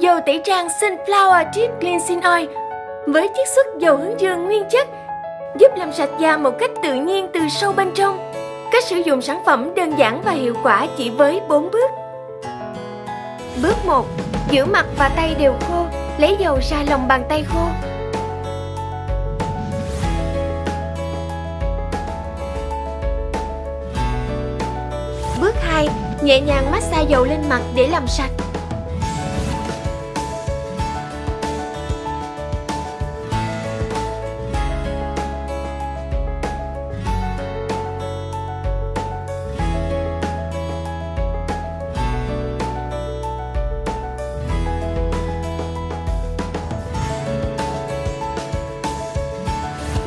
Dầu tẩy trang Sunflower deep Cleansing Oil với chiết xuất dầu hướng dương nguyên chất giúp làm sạch da một cách tự nhiên từ sâu bên trong. Cách sử dụng sản phẩm đơn giản và hiệu quả chỉ với 4 bước. Bước 1. Giữ mặt và tay đều khô, lấy dầu ra lòng bàn tay khô. Bước 2. Nhẹ nhàng massage dầu lên mặt để làm sạch.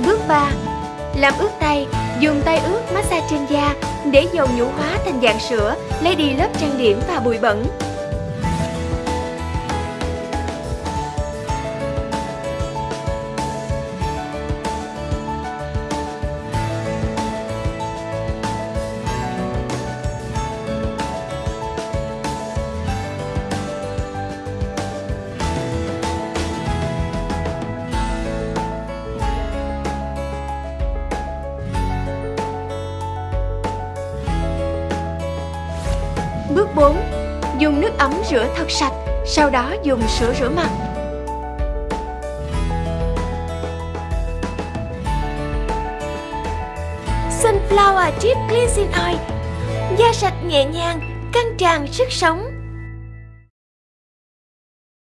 Bước 3. Làm ướt tay, dùng tay ướt massage trên da để dầu nhũ hóa thành dạng sữa, lấy đi lớp trang điểm và bụi bẩn. Bước 4. Dùng nước ấm rửa thật sạch, sau đó dùng sữa rửa mặt. Sunflower Deep Cleansing Oil Da sạch nhẹ nhàng, căng tràn sức sống